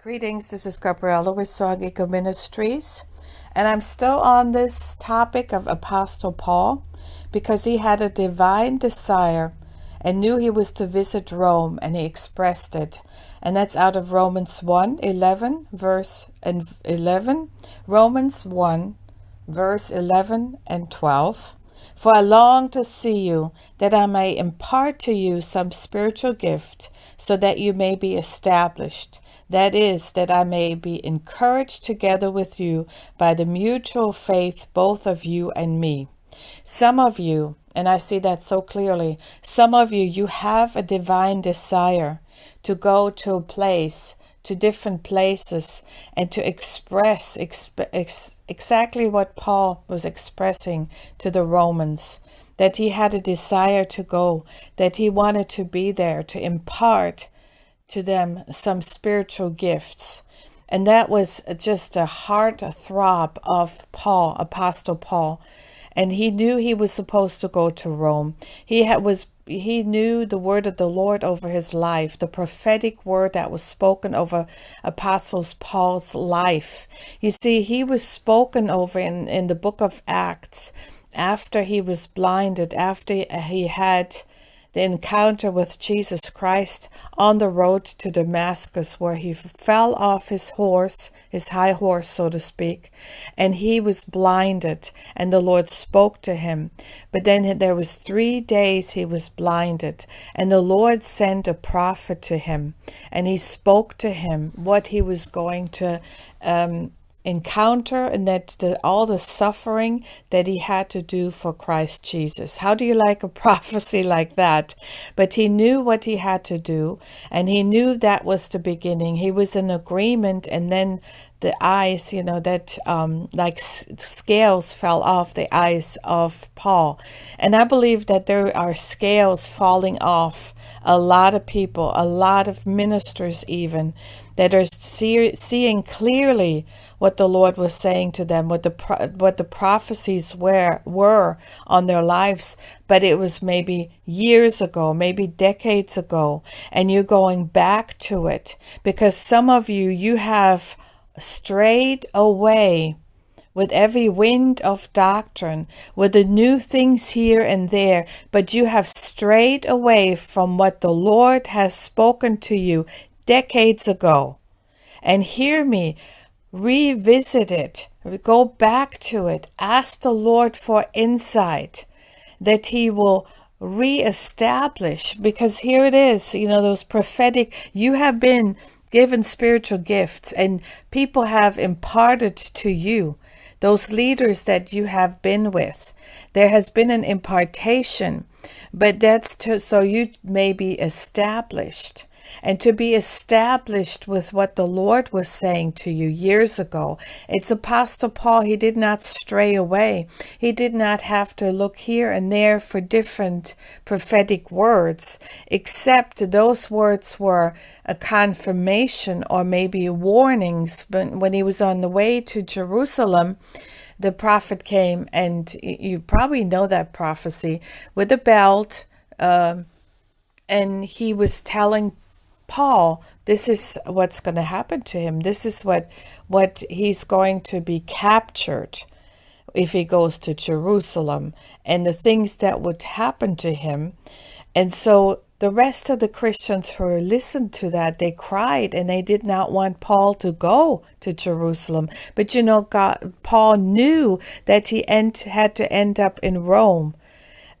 Greetings, this is Gabriella with Song Eagle Ministries, and I'm still on this topic of Apostle Paul because he had a divine desire and knew he was to visit Rome and he expressed it. And that's out of Romans 1 11, verse 11. Romans 1, verse 11 and 12. For I long to see you, that I may impart to you some spiritual gift, so that you may be established. That is, that I may be encouraged together with you by the mutual faith both of you and me. Some of you, and I see that so clearly, some of you, you have a divine desire to go to a place, to different places, and to express exp ex exactly what Paul was expressing to the Romans that he had a desire to go, that he wanted to be there to impart to them some spiritual gifts. And that was just a heart throb of Paul, Apostle Paul. And he knew he was supposed to go to Rome. He was he knew the word of the Lord over his life, the prophetic word that was spoken over Apostles Paul's life. You see, he was spoken over in, in the book of Acts after he was blinded, after he had the encounter with Jesus Christ on the road to Damascus, where he fell off his horse, his high horse, so to speak, and he was blinded, and the Lord spoke to him. But then there was three days he was blinded, and the Lord sent a prophet to him, and he spoke to him what he was going to um, encounter and that the, all the suffering that he had to do for Christ Jesus. How do you like a prophecy like that? But he knew what he had to do and he knew that was the beginning. He was in agreement and then the eyes, you know, that um, like scales fell off the eyes of Paul. And I believe that there are scales falling off a lot of people, a lot of ministers even, that are see, seeing clearly what the Lord was saying to them, what the what the prophecies were were on their lives, but it was maybe years ago, maybe decades ago, and you're going back to it because some of you you have strayed away with every wind of doctrine, with the new things here and there, but you have strayed away from what the Lord has spoken to you decades ago. And hear me, revisit it, go back to it, ask the Lord for insight that He will reestablish, because here it is, you know, those prophetic, you have been given spiritual gifts and people have imparted to you those leaders that you have been with there has been an impartation but that's to, so you may be established and to be established with what the Lord was saying to you years ago. It's Apostle Paul. He did not stray away. He did not have to look here and there for different prophetic words, except those words were a confirmation or maybe warnings. But when he was on the way to Jerusalem, the prophet came, and you probably know that prophecy with a belt. Uh, and he was telling Paul, this is what's going to happen to him. This is what, what he's going to be captured if he goes to Jerusalem and the things that would happen to him. And so the rest of the Christians who listened to that, they cried and they did not want Paul to go to Jerusalem. But you know, God, Paul knew that he end, had to end up in Rome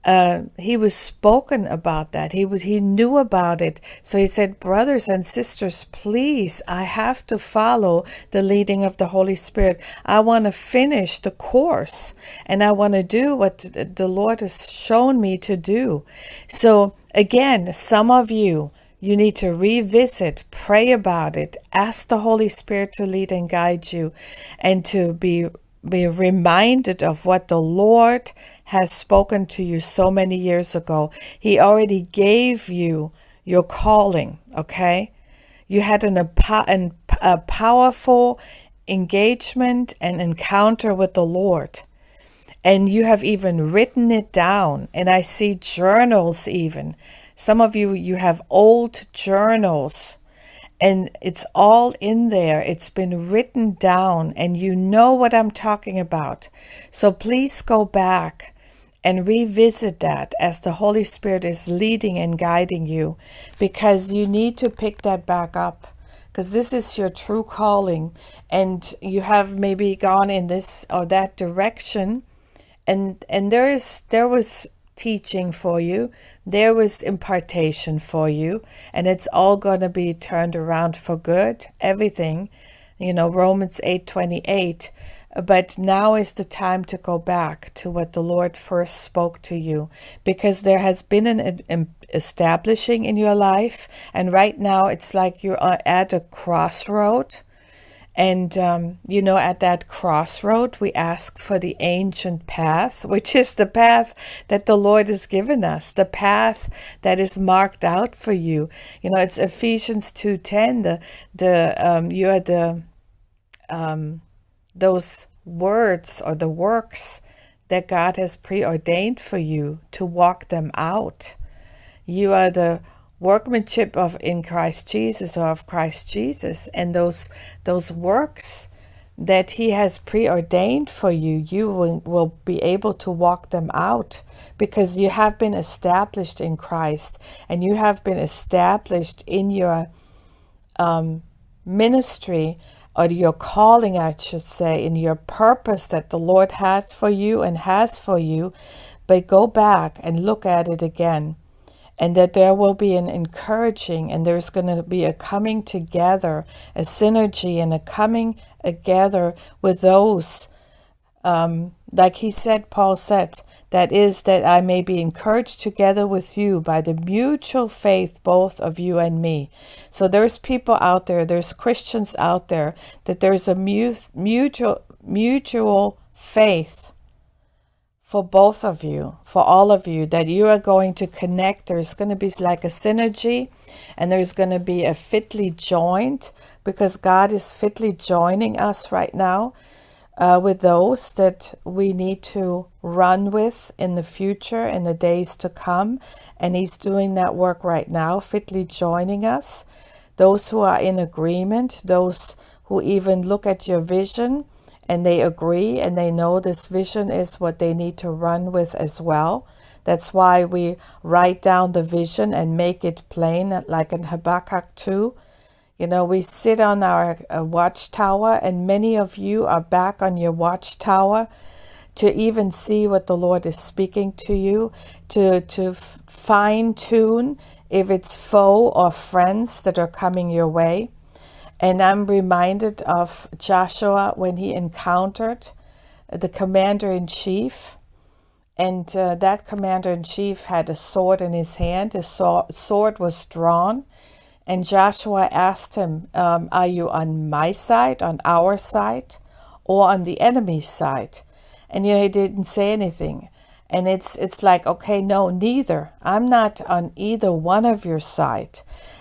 uh, he was spoken about that. He was he knew about it. So he said, brothers and sisters, please, I have to follow the leading of the Holy Spirit. I want to finish the course and I want to do what the Lord has shown me to do. So again, some of you, you need to revisit, pray about it, ask the Holy Spirit to lead and guide you and to be be reminded of what the Lord has spoken to you so many years ago. He already gave you your calling, okay? You had an, an, a powerful engagement and encounter with the Lord. And you have even written it down. And I see journals even. Some of you, you have old journals and it's all in there. It's been written down, and you know what I'm talking about. So please go back and revisit that as the Holy Spirit is leading and guiding you because you need to pick that back up because this is your true calling and you have maybe gone in this or that direction and and there is there was teaching for you. There was impartation for you and it's all going to be turned around for good everything you know romans 8 28 but now is the time to go back to what the lord first spoke to you because there has been an, an establishing in your life and right now it's like you're at a crossroad and, um, you know, at that crossroad, we ask for the ancient path, which is the path that the Lord has given us, the path that is marked out for you. You know, it's Ephesians 2.10, the, the, um, you are the, um, those words or the works that God has preordained for you to walk them out. You are the workmanship of in Christ Jesus or of Christ Jesus and those those works that he has preordained for you you will, will be able to walk them out because you have been established in Christ and you have been established in your um, ministry or your calling I should say in your purpose that the Lord has for you and has for you. But go back and look at it again and that there will be an encouraging and there's going to be a coming together, a synergy and a coming together with those, um, like he said, Paul said, that is, that I may be encouraged together with you by the mutual faith, both of you and me. So there's people out there, there's Christians out there, that there's a mutual, mutual faith for both of you, for all of you, that you are going to connect. There's going to be like a synergy and there's going to be a fitly joined because God is fitly joining us right now uh, with those that we need to run with in the future, in the days to come. And He's doing that work right now, fitly joining us. Those who are in agreement, those who even look at your vision and they agree and they know this vision is what they need to run with as well. That's why we write down the vision and make it plain, like in Habakkuk 2. You know, we sit on our uh, watchtower, and many of you are back on your watchtower to even see what the Lord is speaking to you, to, to fine tune if it's foe or friends that are coming your way. And I'm reminded of Joshua when he encountered the commander in chief. And uh, that commander in chief had a sword in his hand. His sword was drawn. And Joshua asked him, um, Are you on my side, on our side, or on the enemy's side? And you know, he didn't say anything. And it's it's like, okay, no, neither. I'm not on either one of your side.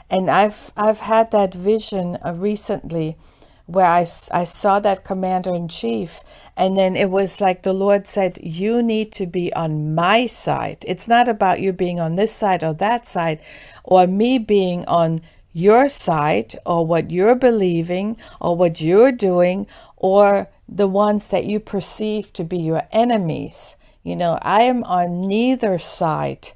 And I've, I've had that vision uh, recently where I, I saw that commander in chief. And then it was like the Lord said, You need to be on my side. It's not about you being on this side or that side, or me being on your side, or what you're believing, or what you're doing, or the ones that you perceive to be your enemies. You know, I am on neither side.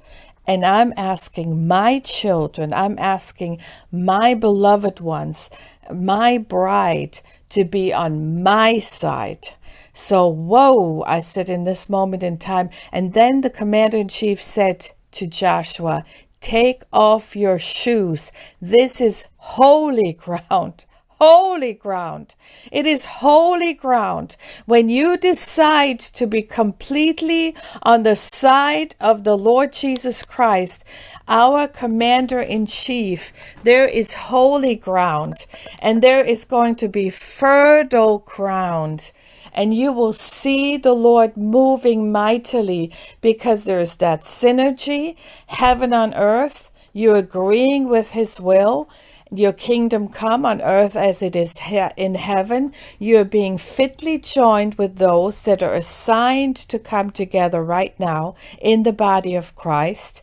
And I'm asking my children, I'm asking my beloved ones, my bride to be on my side. So, whoa, I said in this moment in time. And then the commander in chief said to Joshua, Take off your shoes. This is holy ground holy ground. It is holy ground when you decide to be completely on the side of the Lord Jesus Christ, our commander in chief. There is holy ground and there is going to be fertile ground and you will see the Lord moving mightily because there's that synergy, heaven on earth. You're agreeing with his will your kingdom come on earth as it is in heaven. You are being fitly joined with those that are assigned to come together right now in the body of Christ.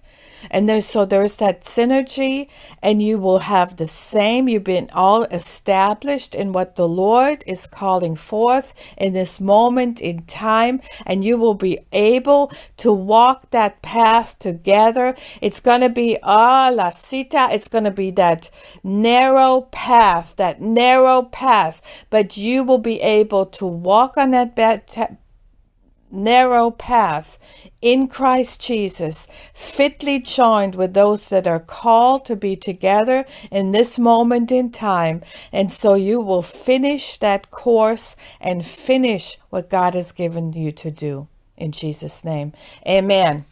And there's so there's that synergy, and you will have the same. You've been all established in what the Lord is calling forth in this moment in time, and you will be able to walk that path together. It's going to be ah la cita. It's going to be that narrow path, that narrow path, but you will be able to walk on that narrow path in Christ Jesus, fitly joined with those that are called to be together in this moment in time. And so you will finish that course and finish what God has given you to do. In Jesus' name, amen.